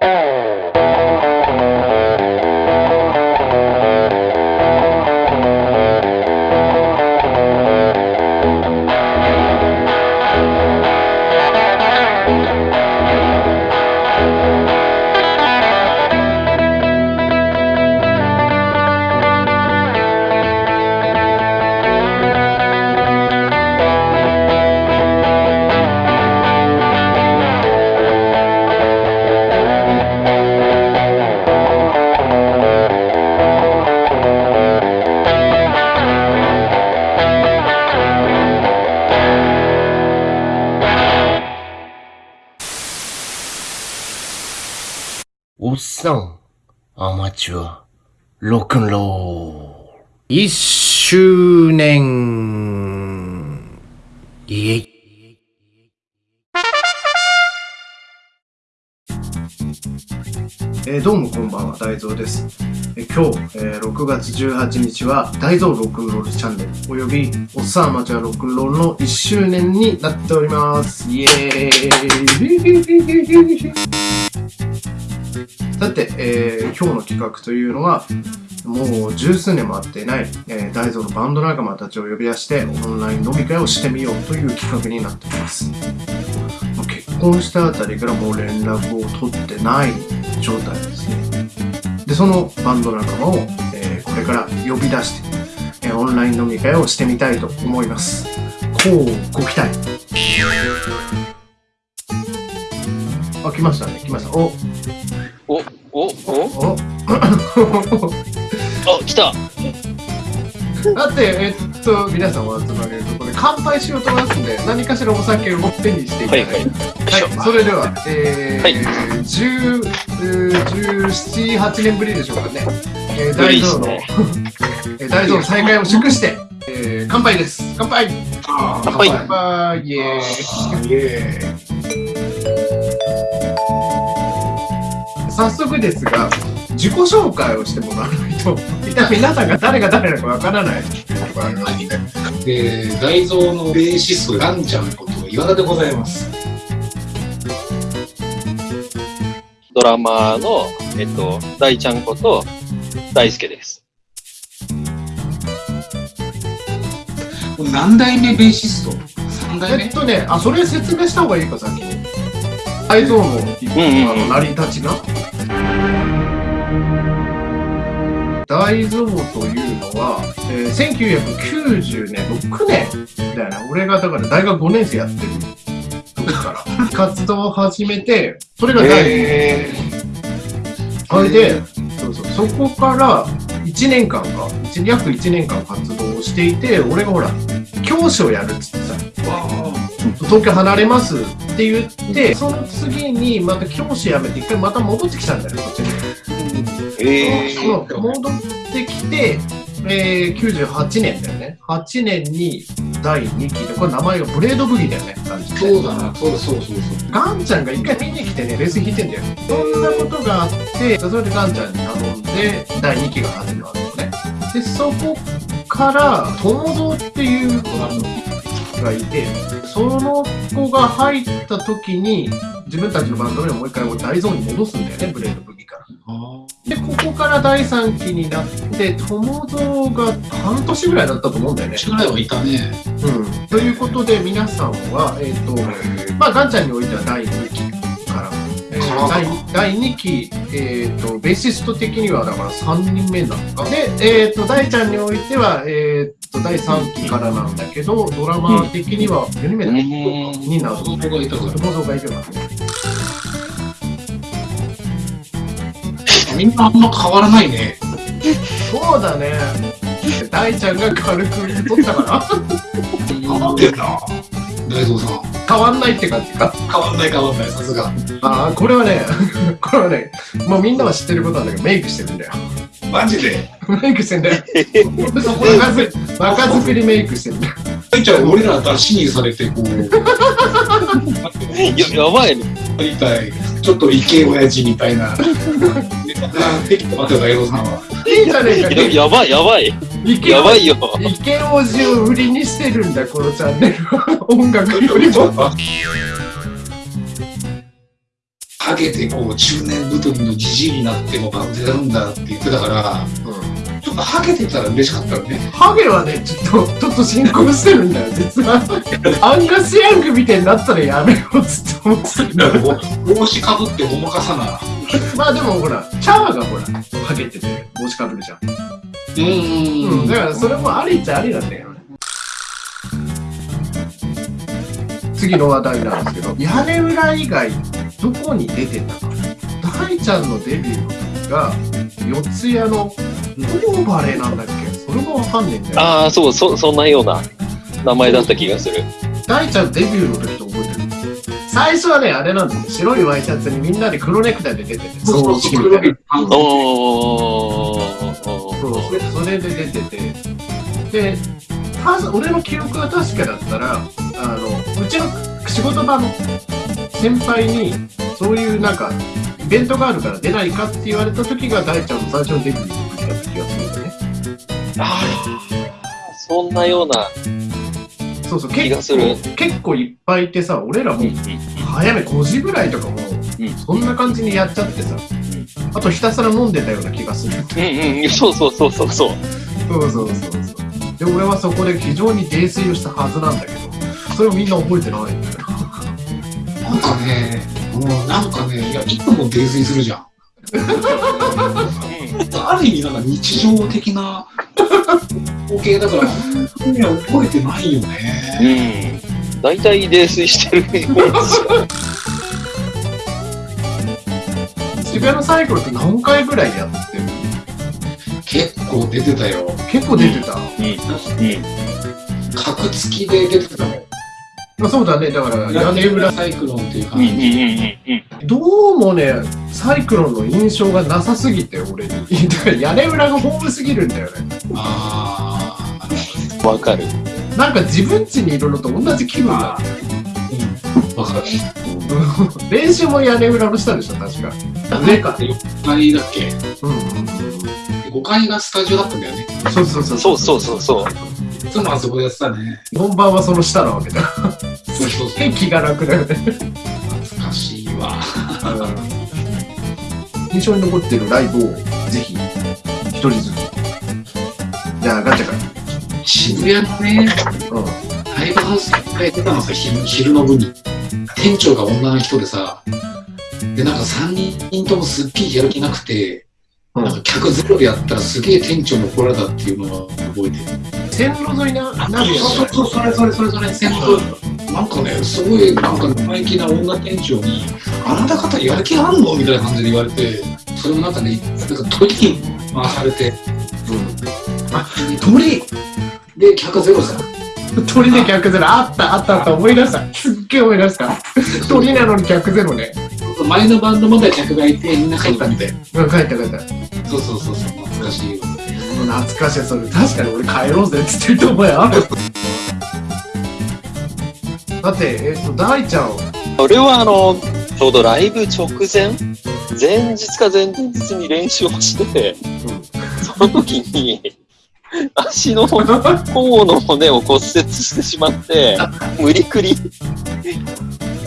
おアマチュア、ロックンロール。一周年。イエイ。えーどうもこんばんは、大蔵です。えー今日、えー6月18日は、大蔵ロックンロールチャンネル、および、おっさんアマチュアロックンロールの1周年になっております。イエーイさて、えー今日の企画というのは、もう十数年も会ってない、えー大蔵のバンド仲間たちを呼び出して、オンライン飲み会をしてみようという企画になっております。ま結婚したあたりからもう連絡を取ってない状態ですね。で、そのバンド仲間を、えーこれから呼び出して、えーオンライン飲み会をしてみたいと思います。こうご期待。あ、来ましたね、来ました。お、お、お、お、お、あ、来た。だって、えっと、皆さんお集まりのところで乾杯しようと思いますんで、何かしらお酒を手にしていただいて。はいはいはい、それでは、えー、はい10、えー17、8年ぶりでしょうかね。えー、大蔵の、ねえ大蔵の再会を祝して、えー、乾杯です。乾杯乾杯乾杯イエーイイエーイ早速ですが、自己紹介をしてもらわないと、皆さんが誰が誰なのかわからない。えー、大蔵のベーシスト、ガンちゃんこと岩田でございます。ドラマーの、えっと、大ちゃんこと、大輔です。何代目ベーシスト ?3 代目？えっとね、あ、それ説明した方がいいか、先に。大蔵の、うんうんあの成り立ちが。大蔵というのは、えー、1990年、6年だよね。俺がだから大学5年生やってる時から活動を始めて、それが第2年。えそれで、そうそう、そこから1年間か、一約1年間活動をしていて、俺がほら、教師をやるっつってさ、東京離れますって言って、その次にまた教師辞めて一回また戻ってきたんだよね、こっちに。えそう戻ってきて、えー、98年だよね。8年に第2期で、これ名前がブレードブギーだよね。そうだな、そうそうそうそう。ガンちゃんが一回見に来てね、レース弾いてんだよ。そんなことがあって、それでガンちゃんに頼んで、第2期が始まるのね。で、そこから、友蔵っていう子がいて、その子が入った時に、自分たちのバンド名をもう一回大ゾーンに戻すんだよね、ブレードブギから。あで、ここから第3期になって、友蔵が半年ぐらいだったと思うんだよねー、。ぐらいはいたね。うん。ということで、皆さんは、えっ、と、まあ、ガンちゃんにおいては第2期第第2期、えっ、と、ベーシスト的にはだから3人目なのか。で、えっ、と、大ちゃんにおいては、えっ、と、第3期からなんだけど、ドラマー的には4人目だ、うんになる。子供がいたから。友蔵がいるわけね。みんなあんま変わらないね。そうだね。大ちゃんが軽く取ったから、変わってんな。大蔵さん。変わんないって感じか？変わんない変わんない、さすが。ああ、これはね、これはね、もうみんなは知ってることなんだけど、メイクしてるんだよ。マジで？メイクしてんだよ。若 ず若作りメイクしてるんだよ。大ちゃん、俺ら出しにされて、こう、ー、や、やばいね。やりたい。ちょっとイケ親父みたいな。できてますよ、大蔵さんは。じゃねえか。や、やばい、やばい。やばいよ。イケオジを売りにしてるんだ、このチャンネルは。音楽よりも。ハゲてこう中年太りのじじいになってもバンドやるんだって言ってたから、うんちょっとハゲてたら嬉しかったよね。ハゲはね、ちょっと、ちょっと進行してるんだよ、実は。アンガス・ヤングみたいになったらやめようっつって思ってるんだよ。帽子かぶってごまかさな。まあでもほら、チャーがほら、ハゲてて帽子かぶるじゃん。うーん。うん、だからそれもありっちゃありなんだよね。次の話題なんですけど、屋根裏以外、どこに出てたか。大ちゃんのデビューの時が、四谷のオーバレーなんだっけ？それもわかんねえんだよ。ああ、そう、そ、そんなような名前だった気がする。大ちゃんデビューの時と最初はね、あれなんですよ。白いワイシャツにみんなで黒ネクタイで出てて、そうそうそう、みたいな。おーそうそれで出ててで俺の記憶が確かだったらあのうちの仕事場の先輩にそういうなんかイベントがあるから出ないかって言われた時が大ちゃんの最初のデビューだった気がするんだよねあーそんなような。そうそう気がする結構結構いっぱいいてさ俺らもうん早め5時ぐらいとかもうんそんな感じにやっちゃってさあとひたすら飲んでたような気がするうんうん、そうそうそうそうそう。そうそうそうそう。で、俺はそこで非常に泥酔をしたはずなんだけど、それをみんな覚えてないんだよ。なんかね、もうなんかね、いや、いつも泥酔するじゃん。ある意味なんか日常的な光景だから、本当には覚えてないよね。うん。大体泥酔してるイメージ。渋谷のサイクルって何回ぐらいやってる結構出てたよ。結構出てた。うん。うん。格付きで出てたの。まあ、そうだね、だから屋根裏、サイクロンっていう感うん。うん。うん。じ。うん。どうもね、サイクロンの印象がなさすぎて、俺に。だから屋根裏がホームすぎるんだよね。あわかる。なんか自分家にいるのと同じ気分だ。あ、うん。わかる。練習も屋根裏の下でしょ、確か。上か。4階だっけ？うんうんうん。?5 階がスタジオだったんだよね。そうそうそう。そうそうそうそう。いつもあそこでやってたね。本番はその下なわけだ。そうそうそう。気が楽だよね。懐かしいわ。印象に残ってるライブをぜひ一人ずつじゃあガチャか渋谷のね、うんライブハウスいっぱい出たのさ、昼昼の部に。店長が女の人でさ、で、なんか3人ともすっげえやる気なくて、うんなんか客ゼロでやったらすげえ店長に怒られたっていうのを覚えてる。線路沿いななるやつそうそうそう、それそれそれそれ、先頭。なんかね、すごい、なんか生意気な女店長に、あなた方やる気あんの？みたいな感じで言われて、それもなんかね、なんか鳥に回されて、鳥で、客ゼロさ。鳥で客ゼロ。あったあったあった。思い出した。すっげえ思い出した。鳥なのに客ゼロね。前のバンドまで客がいて、みんな帰ったみたい。うん帰った帰った。そうそうそうそう、懐かしいよ。懐かしい。それ確かに俺帰ろうぜっつってると思うよだってえっ、と大ちゃん俺はあの、ちょうどライブ直前、前日か前々日に練習をして、その時に、足の甲の骨を骨折してしまって、無理くり、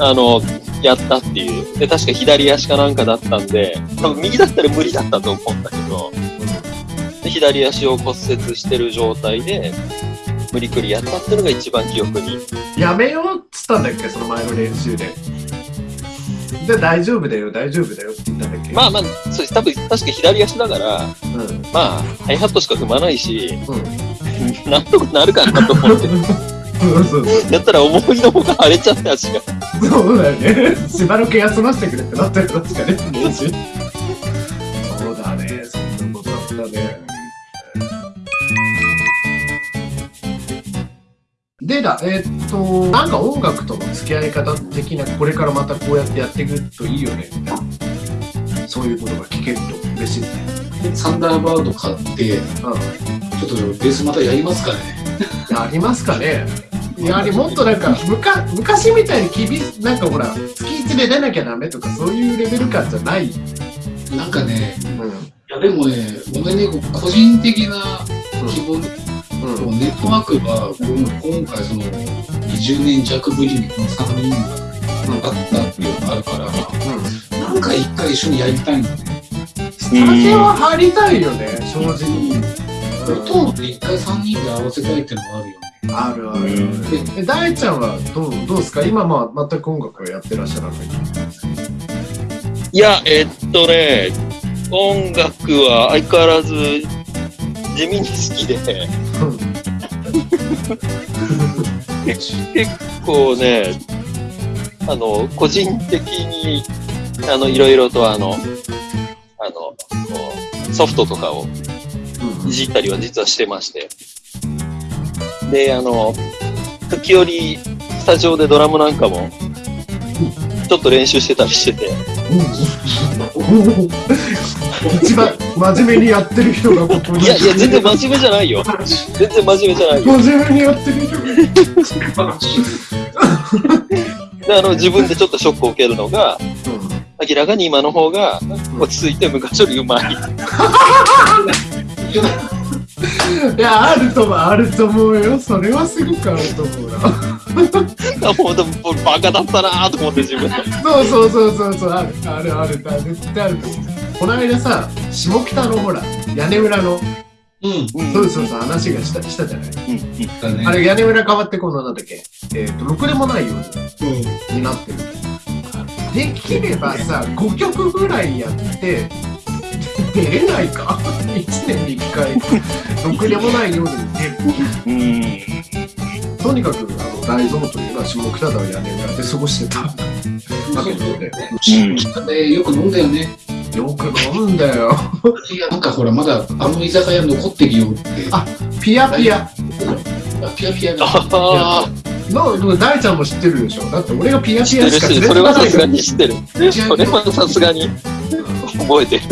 あの、やったっていう。で、確か左足かなんかだったんで、多分右だったら無理だったと思うんだけど、で左足を骨折してる状態で、無理くりやったっていうのが一番記憶に。やめようたんだっけ？その前の練習で。で大丈夫だよ大丈夫だよって言ったんだっけ？まあまあ、そう多分確か左足だから、うん。まあ、ハイハットしか踏まないし、うん。なんとかなるかなと思って、そうそうそう。やったら思いのほか腫れちゃって足が。そうだよね。しばらく休ませてくれってなったよ、確かね、でだ、えーっと、なんか音楽との付き合い方的な、これからまたこうやってやっていくといいよね、みたいな。そういうことが聞けると嬉しいね。サンダーバード買って、うちょっとベースまたやりますかね。ん。やりますかねやはりもっとなんか、むか昔みたいに厳しなんかほら、月1で出なきゃダメとか、そういうレベル感じゃない。なんかね、うん。いやでもね、ごめんね、個人的な希望、うん。ネットワークがこの今回その20年弱ぶりにこの3人があったっていうのがあるから、なんか一回一緒にやりたいのね。スタジオは入りたいよね、正直。音で一回三人で合わせたいっていうのもあるよね。あるあるある。え、大ちゃんはどう、どうですか？今まあ全く音楽をやってらっしゃらない。いや、えっとね、音楽は相変わらず地味に好きで、結構ね、あの、個人的に、あの、いろいろとあの、あの、ソフトとかをいじったりは実はしてまして。で、あの、時折、スタジオでドラムなん。かも、ちょっと練習してたりしてて、一番真面目にやってる人がここに。いやいや、全然真面目じゃないよ。全然真面目じゃないよ。真面目にやってる人が。であの、自分でちょっとショックを受けるのが、明らかに今の方が落ち着いて昔よりうまい。いや、あると思う、あると思うよ。それはすごくあると思うな。もうでもバカだったなぁと思って自分で。そうそうそうそうそう、ある、ある、ある、ある、絶対あると思う。この間さ、下北のほら、屋根裏の、うん。そうそうそう、話がした、したじゃない。だね。あれ、屋根裏変わって今度なんだっけ？えっ、と、ろくでもないよううん。になってる。できればさ、5曲ぐらいやって、出れないか ?1 年に1回、ろくでもない夜に出る。うん。とにかく、あの、大蔵というのは下北沢屋根裏で過ごしてたわけで、うんでよく飲んだよね。よく飲んだよ。いや、なんかほら、まだあの居酒屋残ってるよって。あピアピア。ピアピアが。ああ、の、でも大ちゃんも知ってるでしょだって俺がピア知ピアしかってるし、それはさすがに知ってる。ピそれはさすがに覚えてる。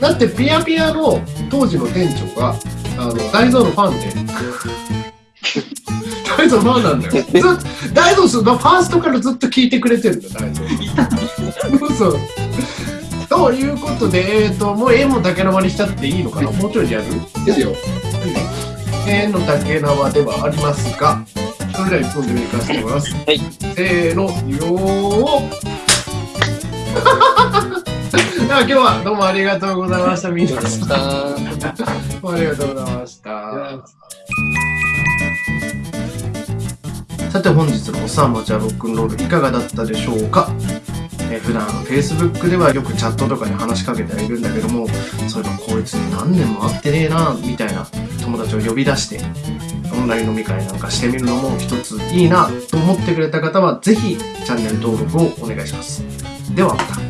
だってピアピアの当時の店長が、あの、大蔵のファンで、大蔵のファンなんだよ。ずっ大蔵のファーストからずっと聞いてくれてるんだよ、大蔵。そう。ということで、えっ、と、もう絵も竹縄にしちゃっていいのかな？もうちょいやる？ですよ。絵の竹縄ではありますが、それでは一本でめかせてもらいます。はいせーの、よー では今日はどうもありがとうございました。みんなさん。どうもありがとうございました。さて本日のおさんもちゃロックンロールいかがだったでしょうか？えー普段 Facebook ではよくチャットとかで話しかけてはいるんだけどもそういえばこいつに何年も会ってねえなみたいな友達を呼び出してオンライン飲み会なんかしてみるのも一ついいなと思ってくれた方はぜひチャンネル登録をお願いします。ではまた。